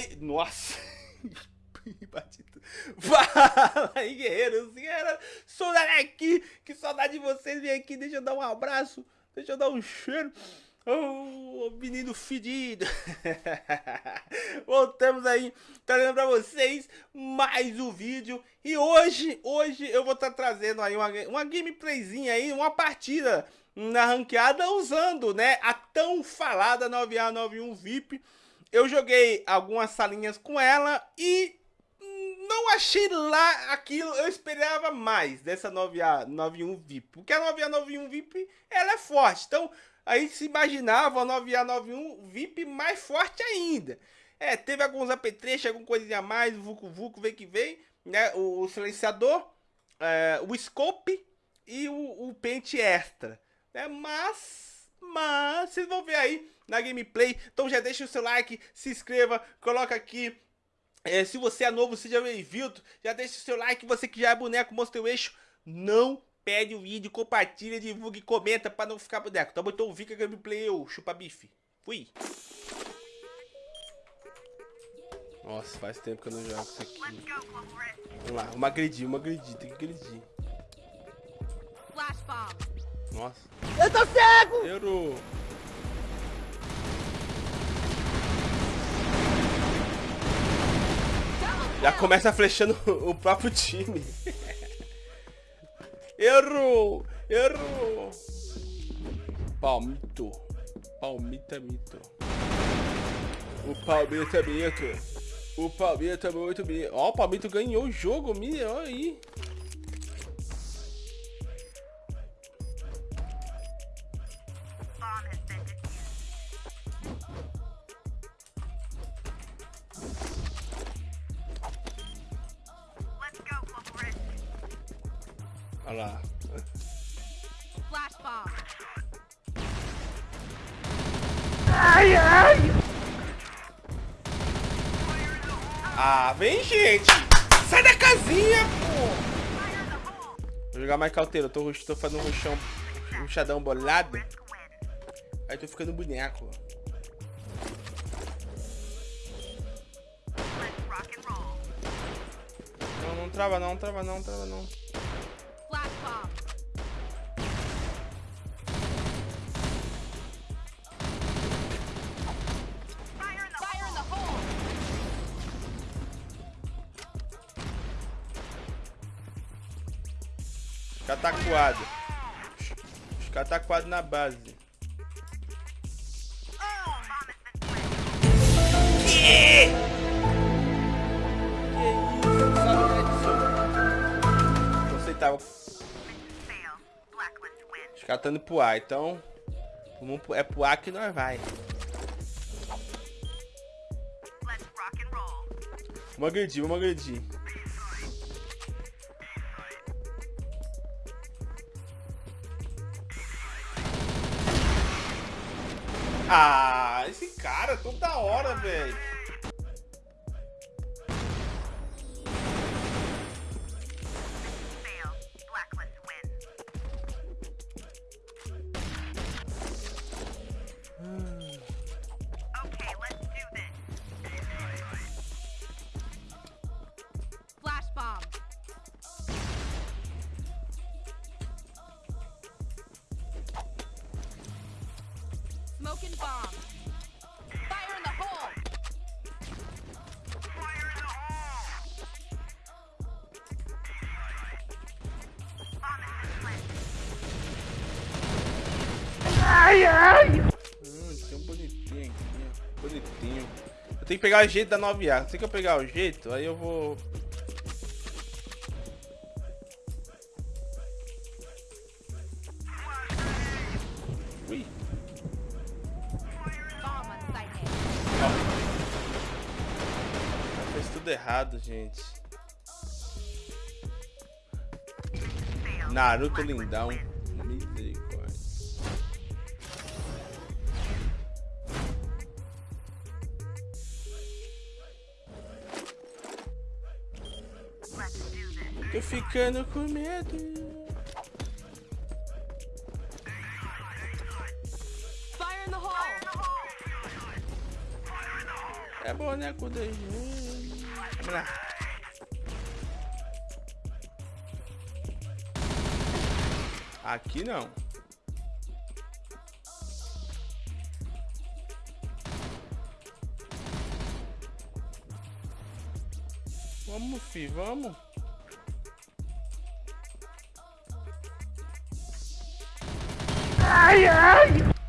aí... Nossa... Fala aí, guerreiros, guerreiras. Sou aqui. Que saudade de vocês. Vem aqui, deixa eu dar um abraço. Deixa eu dar um cheiro. Oh, menino fedido. Voltamos aí, trazendo pra vocês mais um vídeo. E hoje, hoje eu vou estar tá trazendo aí uma, uma gameplayzinha aí, uma partida na ranqueada usando, né, a tão falada 9A91 VIP. Eu joguei algumas salinhas com ela e não achei lá aquilo, eu esperava mais dessa 9A91 VIP, porque a 9A91 VIP, ela é forte, então aí se imaginava a 9A91 VIP mais forte ainda. É, teve alguns apetrechos, alguma coisinha a mais, o Vucu Vucu vem que vem, né, o, o silenciador, é, o scope e o, o pente extra, né, mas, mas, vocês vão ver aí na gameplay, então já deixa o seu like, se inscreva, coloca aqui é, se você é novo, seja bem-vindo. Já deixa o seu like. Você que já é boneco, mostra o eixo. Não perde o vídeo, compartilha, divulga e comenta pra não ficar boneco. Tá bom? Então fica gameplay, eu chupa bife. Fui. Nossa, faz tempo que eu não jogo isso aqui. Vamos lá, vamos agredir, vamos agredir, tem que agredir. Nossa. Eu tô cego! Errou. Já começa flechando o próprio time. Errou! Errou! Palmito. Palmita mito. O Palmito é mito. O Palmito é muito mito. Ó, o Palmito ganhou o jogo, olha aí. Olha lá. Ai, ai! Ah, vem, gente! Sai da casinha, pô! Vou jogar mais cauteiro. Eu tô, tô fazendo um ruxão, um ruxadão bolado. Aí tô ficando boneco. Não, não trava não, trava não, trava não. Caras tá coado. Os coado na base. Você tava... Os caras tão indo pro ar, então... É pro ar que nós vai. Vamos agredir, vamos agredir. Ah, esse cara toda hora, velho. Smoking bomb. Fire in the hole. Fire in the hole. Ai, ai! Hum, tem um bonitinho aqui, bonitinho. Eu tenho que pegar o jeito da 9A. Se que eu pegar o jeito, aí eu vou tudo errado, gente. Naruto lindão. Misericórdia. Tô ficando com medo. É boneco 2G. Lá. Aqui não. Vamos, fi, vamos. Ai, ai!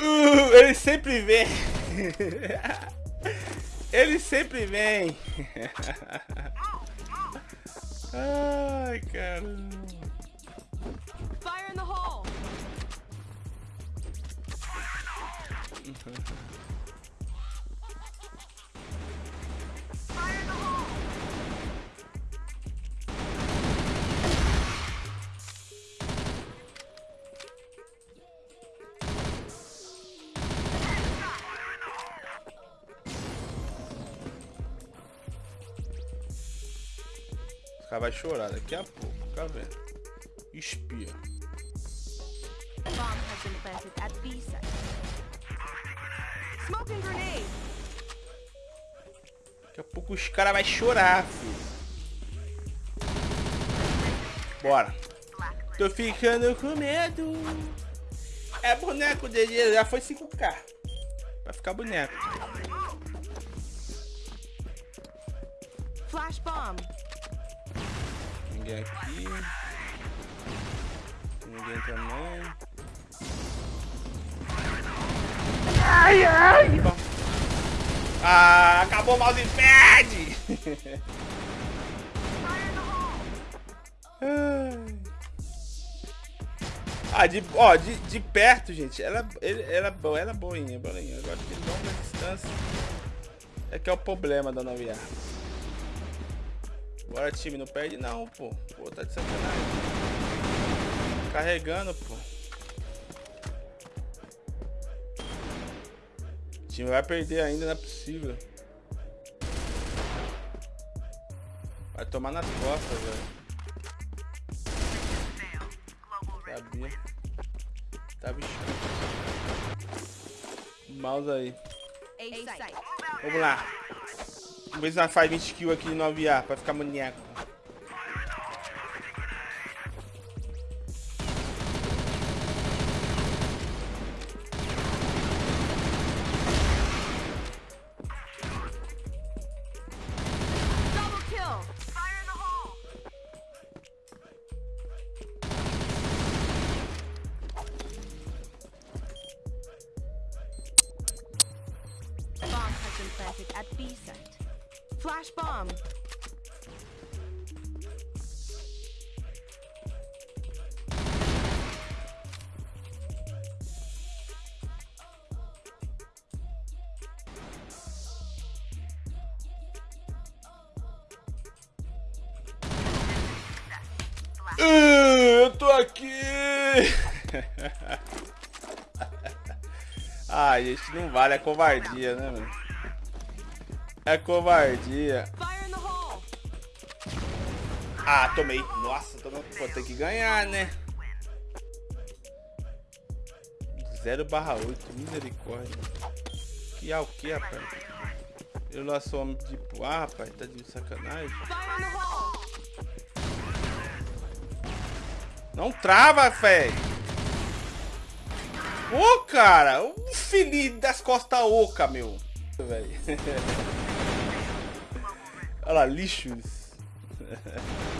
Uh, ele sempre vem. ele sempre vem. Ai, caramba. Fire in the hole. Os caras vão chorar daqui a pouco, fica vendo. Espia. Daqui a pouco os caras vão chorar, filho. Bora. Tô ficando com medo. É boneco dele, já foi 5k. Vai ficar boneco. Flash bomb. Aqui. Ninguém também. Ai, ai! Bom. Ah, acabou o mousepad! Ah, de, ó, de, de perto, gente, ela, ele, ela, é boa, ela é boinha, boinha. Agora de longa distância é que é o problema da nova arma. Bora, time, não perde não, pô. Pô, tá de sacanagem. Carregando, pô. O time vai perder ainda, não é possível. Vai tomar nas costas, velho. Sabia. Tava escuro. Mouse aí. Vamos lá. Vamos ver se nós faz 20 kills aqui no aviar pra ficar maníaco. Bomb. Ah, Eu tô aqui! Ai, gente, não vale, é covardia, né, mano? É covardia. Ah, tomei. Nossa, tomei. Vou ter que ganhar, né? 0 barra 8, misericórdia. Que é o que, rapaz? Eu lá sou homem de ah, rapaz, tá de sacanagem. Não trava, velho. Ô, cara, o filho das costas oca, meu. Velho. Olha lá, lixos.